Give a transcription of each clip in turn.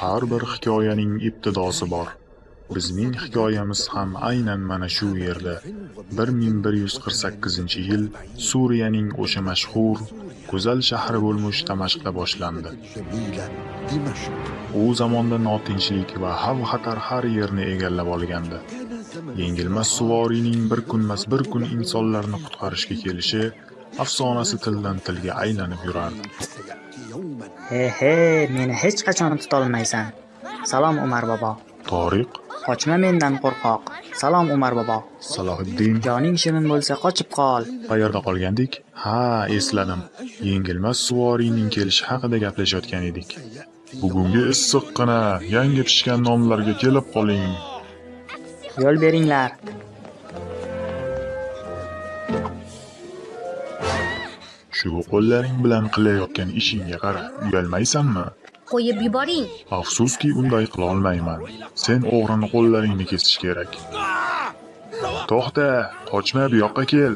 har bir hikoyaning ibtidosi bor. Bizning hikoyamiz ham aynan mana shu yerda. 1148 yil suriyaning o'sha mashhur go'zal shahri bo'lmush damashqda boshlandi. U zamonda notinchlik va xavf xatar har yerni egallab olgandi. Yengilmas suvoriyning bir kunmas bir kun insonlarni qutqarishga kelishi afsonasi tildan tilga aylanib yurardi. He he meni hech qachon tutolmaysan. Salom umar bobo. Toriq qochma mendan qo'rqoq. Salom umar bobo. Salohiddin. Joning shirin bo'lsa qochib qol. Qayerda qolgandik? Ha esladim. Yengilmas suvoriyning kelishi haqida gaplashayotgan edik. Bugungi issiqqina yangi pishgan nonlarga kelib qoling. Yo'l beringlar shu qo'llaring bilan qilayotgan ishingga qara uyalmaysanmi? Qo'yib yuboring. Afsuski unday qilolmayman sen o'g'rini qo'llaringni kesish kerak. To'xta qochma bu yoqqa kel.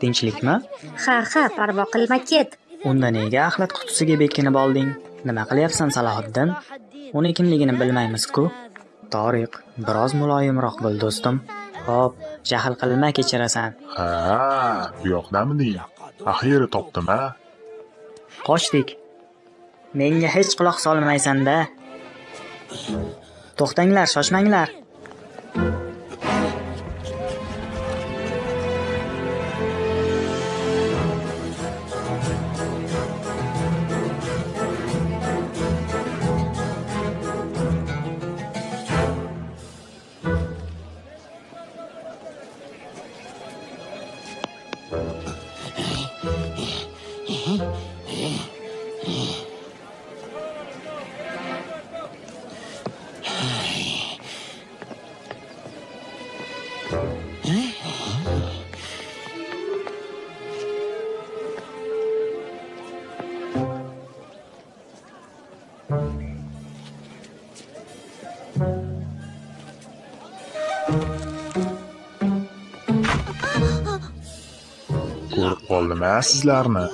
Tinchlikmi? Ha ha parvo qilma ket unda nega axlat qutisiga bekinib olding? Nima qilyapsan salohiddin? Uni kimligini bilmaymiz-ku. Toriq biroz muloyimroq bo'l do'stim. Xo'p, jahl qilma kechirasan. Ha bu yoqdamiding axiyri topdim a qochdik. Menga hech quloq solmaysan-da. To'xtanglar shoshmanglar ko'rib qoldim a sizlarni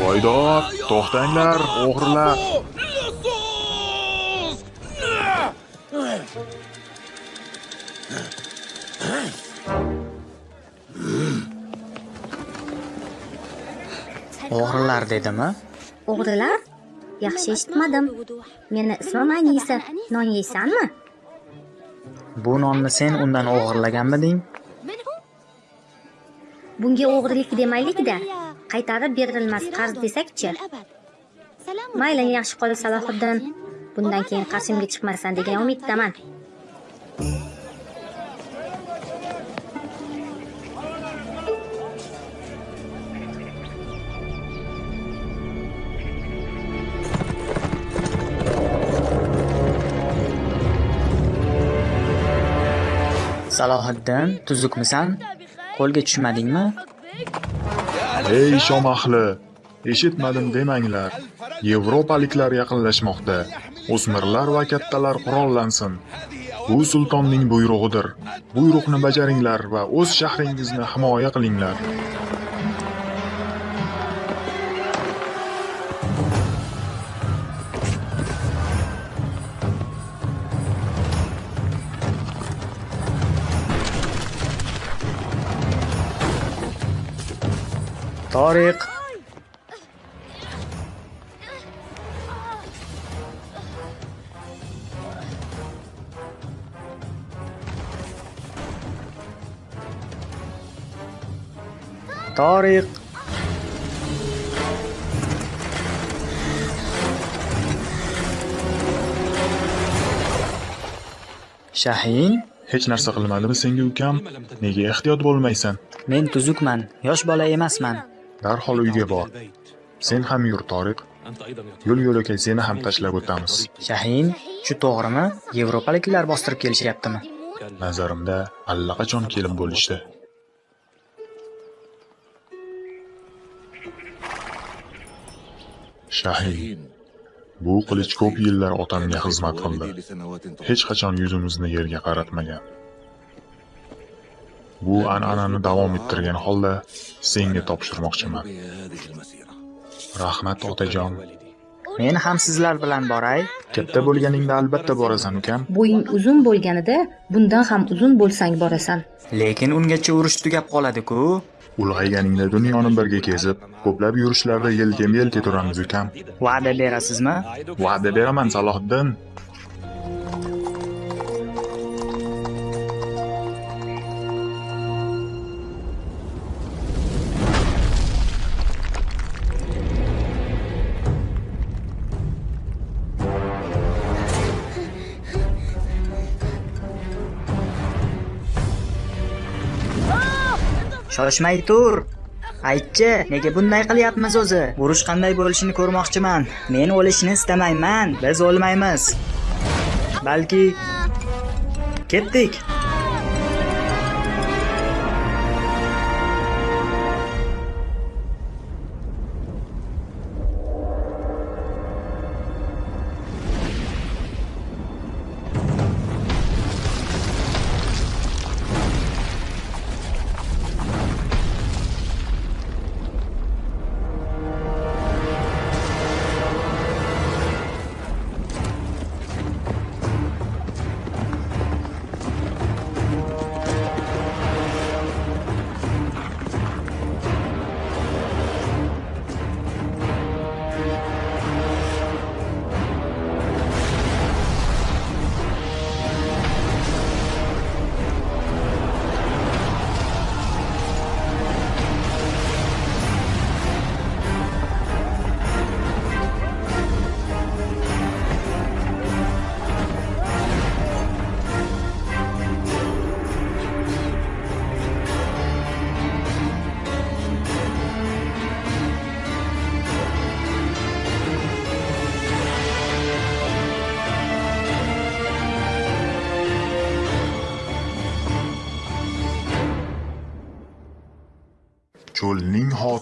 voydod to'xtanglar o'g'rilar. O'g'rilar dedimi? O'g'rilar? Yaxshi eshitmadim. Meni ismim anisa. Non yeysanmi bu nonni sen undan o'g'irlaganmiding bunga o'g'rilik demaylikda. Qaytarib berilmas qarz desakchi? Mayli yaxshi qol salohiddin bundan keyin qarshimga chiqmaysan degan umiddaman salohiddin tuzukmisan qo'lga tushmadingmi? Ey shom ahli eshitmadim demanglar. Yevropaliklar yaqinlashmoqda. O'smirlar va kattalar qurollansin. Bu sultonning buyrug'idir. Buyruqni bajaringlar va o'z shahringizni himoya qilinglar. Toriq toriq shahin. Hech narsa qilmadimi senga ukam. Nega ehtiyot bo'lmaysan? Men tuzukman yosh bola emasman darhol uyga bor sen ham yur toriq yo'l yo'lakay seni ham tashlab o'tamiz shahin shu to'g'rimi yevropaliklar bostirib kelishyaptimi nazarimda allaqachon kelib bo'lishdi Shahin. Bu qilich ko'p yillar otamga xizmat qildi. Hech qachon yuzimizni yerga qaratmagan. Bu an'anani davom ettirgan holda senga topshirmoqchiman. Rahmat otajon. Men ham sizlar bilan boray. Katta bo'lganingda albatta borasan ukam. bo'ying uzun bo'lganida bundan ham uzun bo'lsang borasan Lekin ungacha urush tugab qoladi-ku. Ulg'ayganingda dunyoni birga kezib, ko'plab yurishlarda yelkama-yelka turamiz ukam. Va'da berasizmi? Va'da beraman Salohiddin. Shoshmay tur. Aytchi, nega bunday qilyapmiz o'zi? Urush qanday bo'lishini ko'rmoqchiman. Men o'lishni istamayman. Biz o'lmaymiz. Balki ketdik.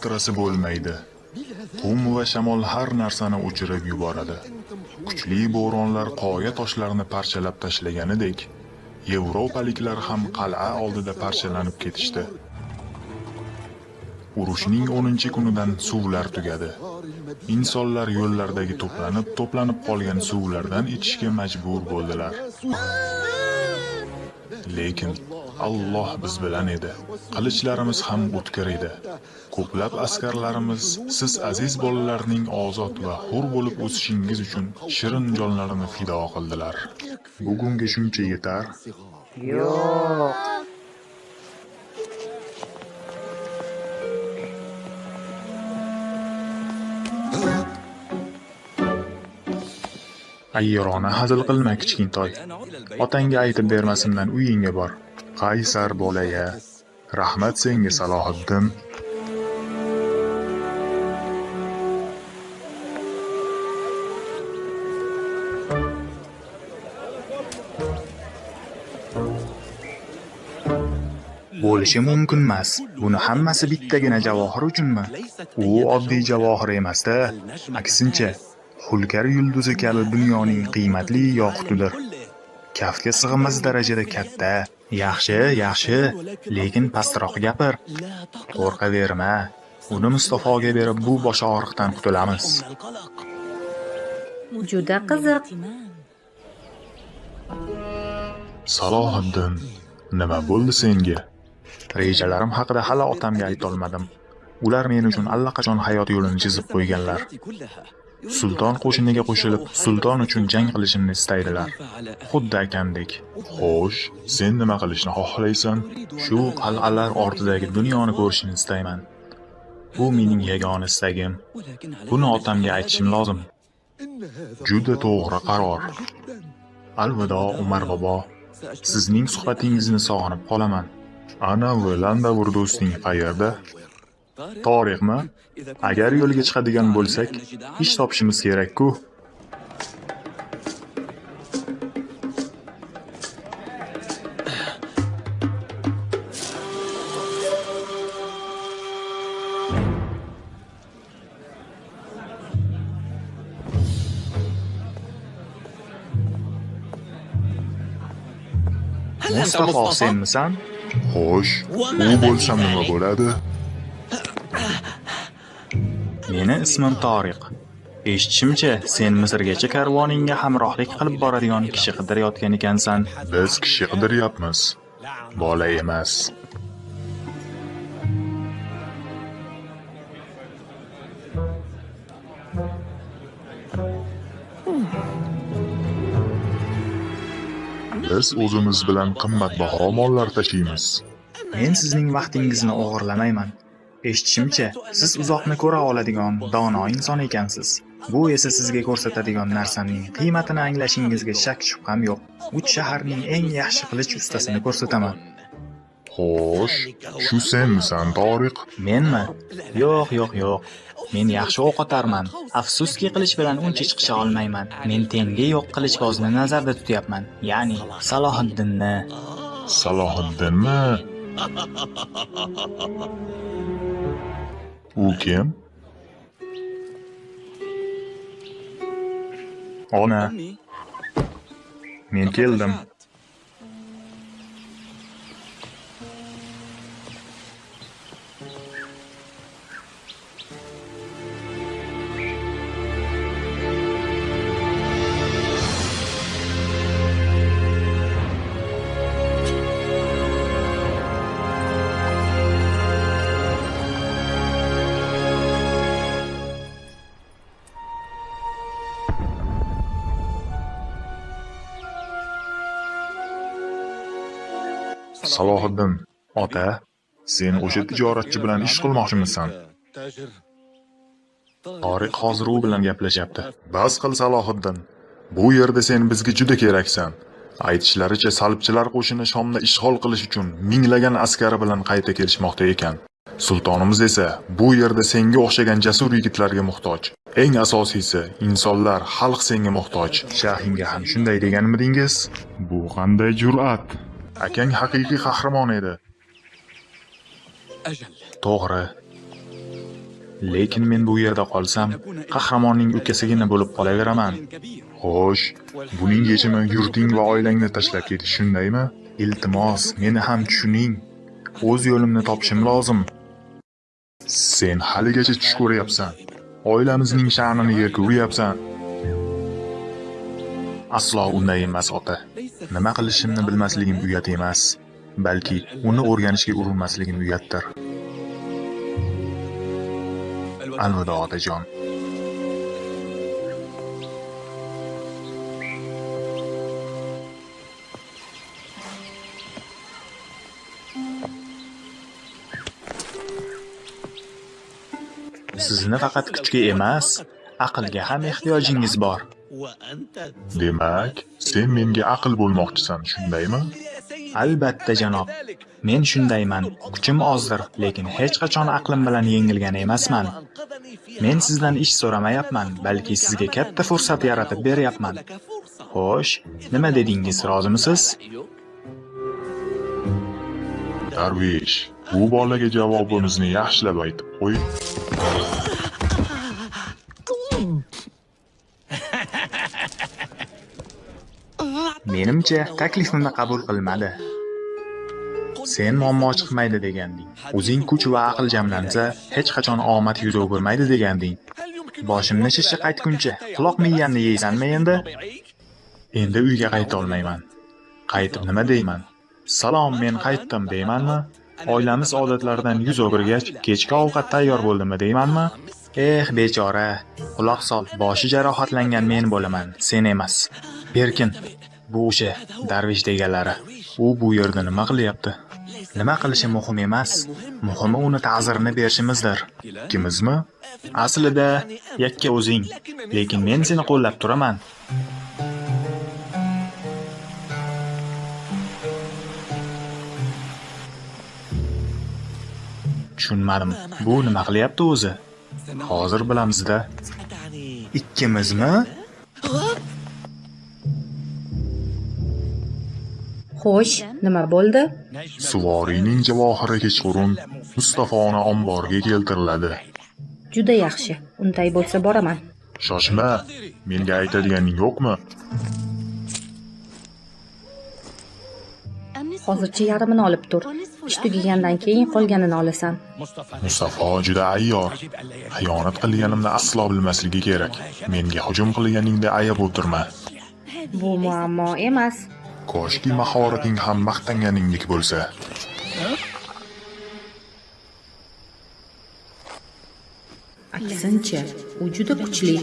Xotirasi bo'lmaydi. Qum va shamol har narsani o'chirib yuboradi. Kuchli bo'ronlar qoya toshlarini parchalab tashlaganidek, yevropaliklar ham qal'a oldida parchalanib ketishdi. Urushning 10-kunidan suvlar tugadi. Insonlar yo'llardagi to'planib, to'planib qolgan suvlardan ichishga majbur bo'ldilar. Lekin Alloh biz bilan edi. Qilichlarimiz ham o'tkir edi. Ko'plab askarlarimiz siz aziz bolalarning ozod va hur bo'lib o'sishingiz uchun shirin jonlarini fido qildilar. Bugunga shuncha yetar. Yo'q. Ayyirona hazil qilma kichkintoy. Otangga aytib bermasimdan uyingga bor. Qaysar bolaya. Rahmat senga Salohiddin. Bo'lishi mumkin emas. Buni hammasi bittagina javohir uchunmi? U oddiy javohir emas-da. Aksincha, Hulkar yulduzi kabi dunyoning qiymatli yoqutidir. Kaftga sig'mas darajada katta. Yaxshi, yaxshi, lekin pastroq gapir. Qo'rqaverma. Uni Mustafoga berib bu bosh og'riqdan qutulamiz. juda qiziq Salohiddin, nima bo'ldi senga? Rejalarim haqida hali otamga aytolmadim. Ular men uchun allaqachon hayot yo'lini chizib qo'yganlar. Sulton qo'shiniga qo'shilib, sulton uchun jang qilishimni istaydilar. Xuddi akandek. Xo'sh, sen nima qilishni xohlaysan? Shu qal'alar ortidagi dunyoni ko'rishni istayman. Bu mening yagona istagim. Buni otamga aytishim lozim. Juda to'g'ri qaror. Alvido Umar bobo. Sizning suhbatingizni sog'inib qolaman. Ana Landavur do'sting qayerda? Tarixmi? Agar yo'lga chiqadigan bo'lsak, ish topishimiz kerak-ku. Mustafa senmisan? Xo'sh, u bo'lsa nima bo'ladi? Meni ismim Toriq. Eshitishimcha, sen Misrgacha karvoningga hamrohlik qilib boradigan kishi qidirayotgan ekansan. Biz kishi qidiryapmiz. Bola emas. Biz o'zimiz bilan qimmatbaho mollar tashiymiz. Men sizning vaqtingizni o'g'irlamayman. Eshitishimcha, siz uzoqni ko'ra oladigan dono inson ekansiz. Bu esa sizga ko'rsatadigan narsaning qiymatini anglashingizga shak shubham yo'q. Uch shaharning eng yaxshi qilich ustasini ko'rsataman. Xo'sh, shu senmisan, Toriq? Menmi? Yo'q, yo'q, yo'q. Men yaxshi o'q otarman. Afsuski qilich bilan uncha chiqisha olmayman. Men tengi yo'q qilichbozni nazarda tutyapman. Ya'ni Salohiddinni. Salohiddinmi? U kim? Ona, men keldim. Salohiddin, ota, sen o'sha tijoratchi bilan ish qilmoqchimisan? Tariq hozir u bilan gaplashyapti. Bas qil Salohiddin. Bu yerda sen bizga juda keraksan. Aytishlaricha salibchilar qo'shini Shomni ishg'ol qilish uchun minglagan askari bilan qayta kelishmoqda ekan. Sultonimiz esa bu yerda senga o'xshagan jasur yigitlarga muhtoj. Eng asosiysi, insonlar, xalq senga muhtoj. Shahinga ham shunday deganmidingiz? Bu qanday jur'at? Akang haqiqiy qahramon edi. To'g'ri. Lekin men bu yerda qolsam, qahramonning ukasigina bo'lib qolaveraman. Xo'sh, buning yechimi yurting va oilangni tashlab ketish shundaymi? Iltimos, meni ham tushuning. O'z yo'limni topishim lozim. Sen haligacha tush ko'ryapsan. Oilamizning sha'nini yerga uryapsan. Aslo unday emas, ota. Nima qilishimni bilmasligim uyat emas, balki uni o'rganishga urinmasligim uyatdir. Alvido otajon. Sizni faqat kuchga emas, aqlga ham ehtiyojingiz bor. Demak, sen menga aql bo'lmoqchisan, shundaymi? Albatta, janob. Men shundayman. Kuchim ozdir, lekin hech qachon aqlim bilan yengilgan emasman. Men sizdan ish so'ramayapman, balki sizga katta fursat yaratib beryapman. Xo'sh, nima dedingiz, rozimisiz? Darvish, bu bolaga javobimizni yaxshilab aytib qo'y. Menimcha, taklifimni qabul qilmadi. Sen muammo chiqmaydi deganding. O'zing kuch va aql jamlansa, hech qachon omad yuz o'girmaydi deganding. Boshimni shishga qaytguncha, quloq miyanni yeysanmi endi? Endi uyga qayta olmayman. Qaytib nima deyman? Salom, men qaytdim deymanmi? Oilamiz odatlaridan yuz o'girgach, kechki ovqat tayyor bo'ldimi deymanmi? Eh, bechora. Quloq sol, boshi jarohatlangan men bo'laman, sen emas. Berkin, bu o'sha darvish deganlari. U bu yerda nima qilyapti? Nima qilishi muhim emas. Muhimi uni ta'zirini berishimizdir. Ikkimizmi? Aslida yakka o'zing, lekin men seni qo'llab turaman. Tushunmadim. Bu nima qilyapti o'zi? Hozir bilamizda. Ikkimizmi? Xo'sh, nima bo'ldi? Suvoriyning javohiri kechqurun Mustafoni omborga keltiriladi. Juda yaxshi. Unday bo'lsa boraman. Shoshma, menga aytadiganing yo'qmi? hozircha yarmini olib tur ish tugagandan keyin qolganini olasan Mustafa juda ayyor. Xiyonat qilganimni aslo bilmasligi kerak. Menga hujum qilganingda ayab o'tirma. bu muammo emas Koshki mahorating ham maqtanganingdek bo'lsa. aksincha u juda kuchli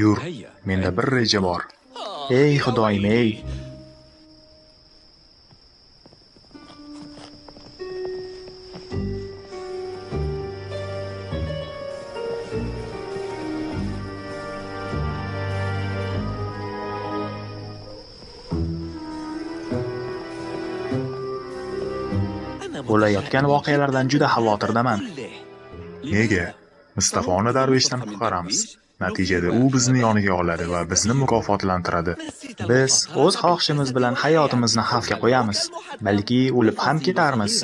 Yur, menda bir reja bor. Ey xudoyim, ey. Bo'layotgan voqealardan juda xavotirdaman. Nega? Mustafoni darveshdan qutqaramiz. Natijada u bizni yoniga oladi va bizni mukofotlantiradi. Biz o'z xohishimiz bilan hayotimizni xavfga qo'yamiz. Balki o'lib ham ketarmiz.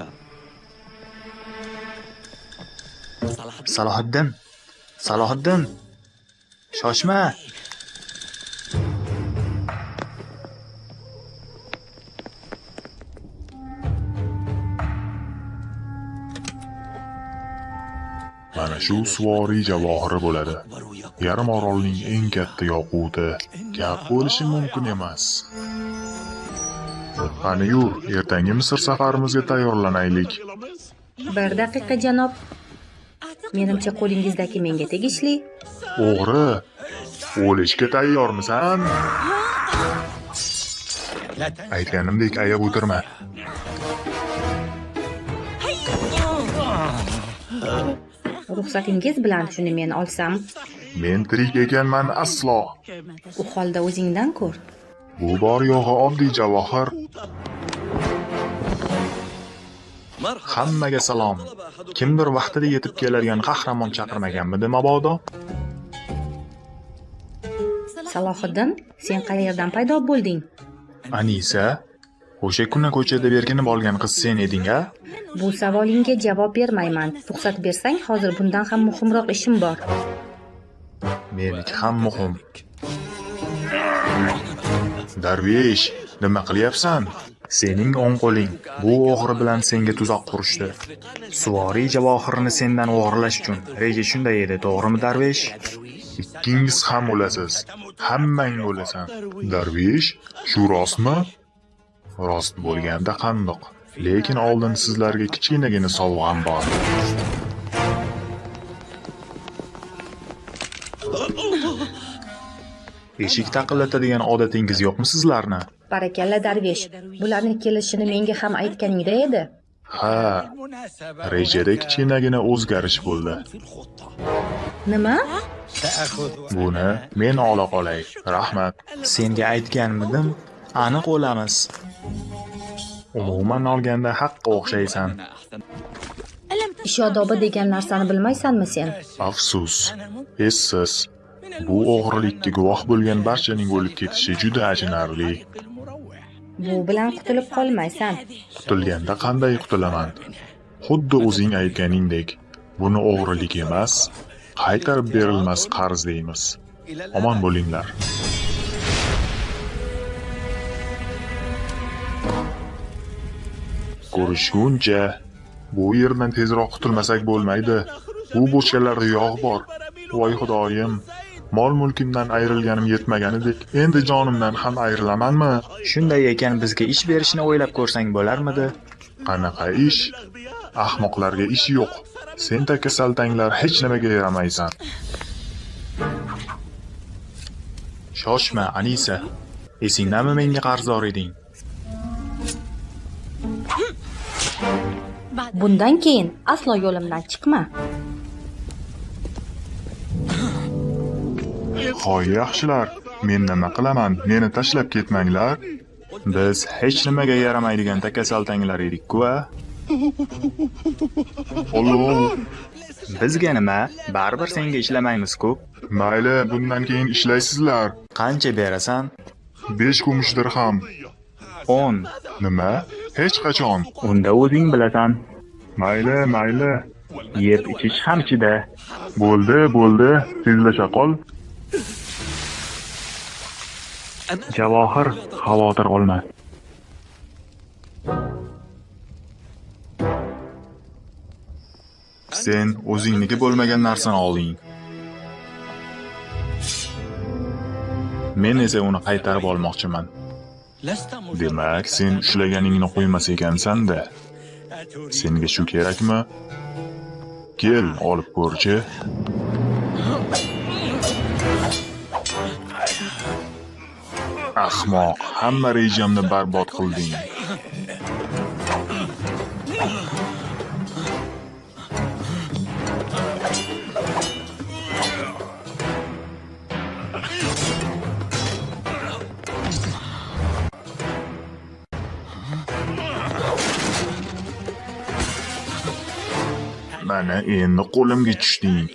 Salohiddin. Salohiddin. Shoshma. Shu suvoriy javohiri bo'ladi. Yarim orolning eng katta yoquti. Gap bo'lishi mumkin emas. Qani yur, ertangi Misr safarimizga tayyorlanaylik. bir daqiqa janob menimcha qo'lingizdagi menga tegishli O'g'ri, o'lishga tayyormisan? Aytganimdek ayab o'tirma. Ruxsatingiz bilan shuni men olsam Men tirik ekanman aslo. u holda o'zingdan ko'r Bu bor yo'g'i oddiy javohir. Hammaga salom. Kimdir vaqtida yetib keladigan qahramon chaqirmaganmidi mabodo? salohiddin sen qayerdan paydo bo'lding Anisa, o'sha kuni ko'chada berkinib olgan qiz sen eding-a? bu savolingga javob bermayman ruxsat bersang hozir bundan ham muhimroq ishim bor Meniki ham muhim. Darvesh, nima qilyapsan? Sening o'ng qo'ling bu o'g'ri bilan senga tuzoq qurishdi. Suvoriy javohirini sendan o'g'irlash uchun. Reja shunday edi, to'g'rimi, Darvesh? Ikkingiz ham o'lasiz. Hammang o'lasan. Darvesh, shu rostmi? Rost bo'lganda qandoq? Lekin oldin sizlarga kichkinagina sovg'am bor. Eshik taqillatadigan odatingiz yo'qmi sizlarni? barakalla darvesh bularni kelishini menga ham aytganingda edi Ha, rejada kichkinagina o'zgarish bo'ldi. nima Buni men ola qolay. Rahmat. Senga aytganmidim? Aniq o'lamiz. Umuman olganda haqqa o'xshaysan. ish odobi degan narsani bilmaysanmi sen Afsus, essiz. Bu o'g'rilikka guvoh bo'lgan barchaning o'lib ketishi juda achinarli. bu bilan qutulib qolmaysan Qutulganda qanday qutulaman? Xuddi o'zing aytganingdek, buni o'g'rilik emas, qaytarib berilmas qarz deymiz. Omon bo'linglar. Ko'rishguncha bu yerdan tezroq qutulmasak bo'lmaydi. Bu bochkalarda yog' bor. Voy xudoyim, mol-mulkimdan ayrilganim yetmaganidek, endi jonimdan ham ayrilamanmi? Shunday ekan bizga ish berishni o'ylab ko'rsang bo'larmidi? Qanaqa ish? Ahmoqlarga ish yo'q. Sen takasaltanglar hech nimaga yaramaysan. Shoshma, Anisa. Esingdami menga qarzdor eding? Bundan keyin aslo yo'limdan chiqma Hoy yaxshilar, men nima qilaman? Meni tashlab ketmanglar. Biz hech nimaga yaramaydigan takasaltanglar edik-ku a? Alloh, Bizga nima? Baribir senga ishlamaymiz-ku. mayli, bundan keyin ishlaysizlar. Qancha berasan? 5 kumush dirham. 10. Nima? Hech qachon. Unda o'zing bilasan. Mayli, mayli. yeb ichish ham chida Bo'ldi, bo'ldi. Tezlasha qol. Javohir, xavotir olma. Sen o'zingniki bo'lmagan narsani olding. Men esa uni qaytarib olmoqchiman. Demak, sen ishlaganingni qo'ymas ekansan-da. Senga shu kerakmi? Kel, olib ko'rchi. Ahmoq, hamma rejamni barbod qilding. Mana endi qo'limga tushding.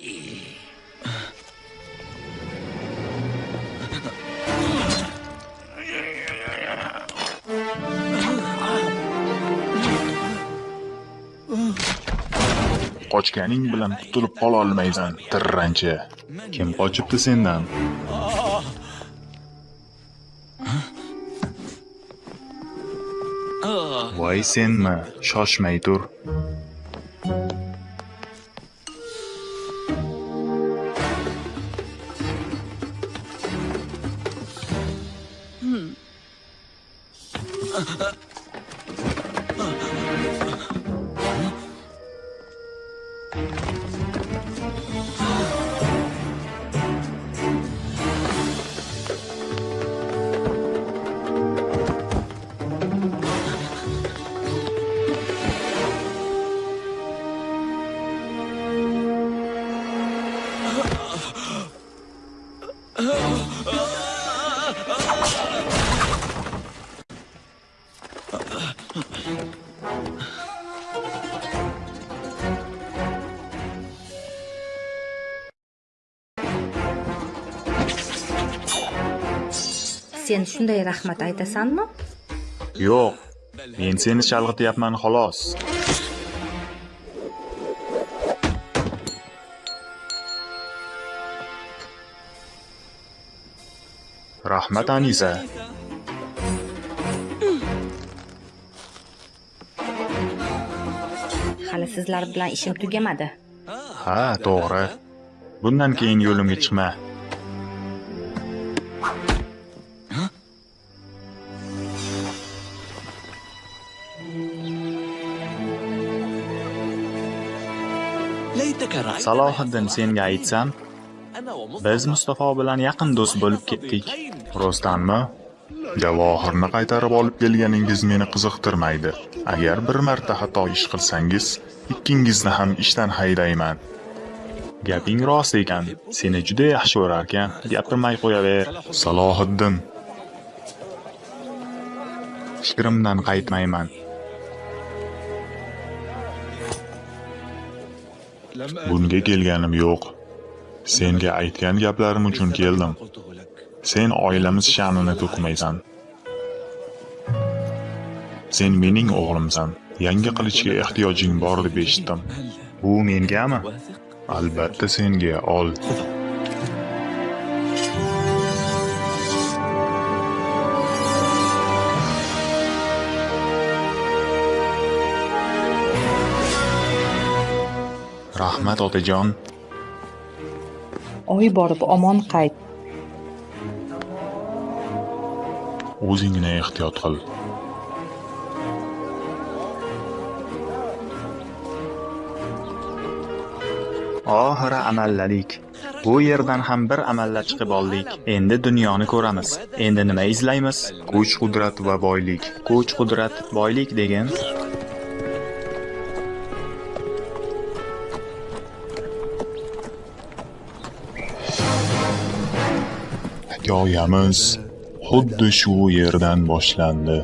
Qochganing bilan qutulib qololmaysan, tirranchi. Kim qochibdi sendan? Voy senmi? Shoshmay tur. Sen shunday rahmat aytasanmi Yo'q. Men seni chalg'ityapman xolos. Rahmat Anisa. hali sizlar bilan ishim tugamadi Ha, to'g'ri. Bundan keyin yo'limga chiqma. Salohiddin senga aytsam, biz Mustafo bilan yaqin do'st bo'lib ketdik. Rostdanmi? Javohirni qaytarib olib kelganingiz meni qiziqtirmaydi. Agar bir marta xato ish qilsangiz, ikkingizni ham ishdan haydayman. Gaping rost ekan. Seni juda yaxshi ko'rarkan. Gapirmay qo'yaver. Salohiddin. Fikrimdan qaytmayman. Bunga kelganim yo'q. Senga aytgan gaplarim uchun keldim. Sen oilamiz sha'nini to'kmaysan. Sen mening o'g'limsan. Yangi qilichga ehtiyojing bor deb eshitdim. bu mengami Albatta senga ol. Rahmat otajon. oy borib omon qayt O'zingni ehtiyot qil. oxiri amalladik bu yerdan ham bir amallab chiqib oldik endi dunyoni ko'ramiz endi nima izlaymiz Kuch, qudrat va boylik. kuch qudrat boylik degan Hikoyamiz xuddi shu yerdan boshlandi.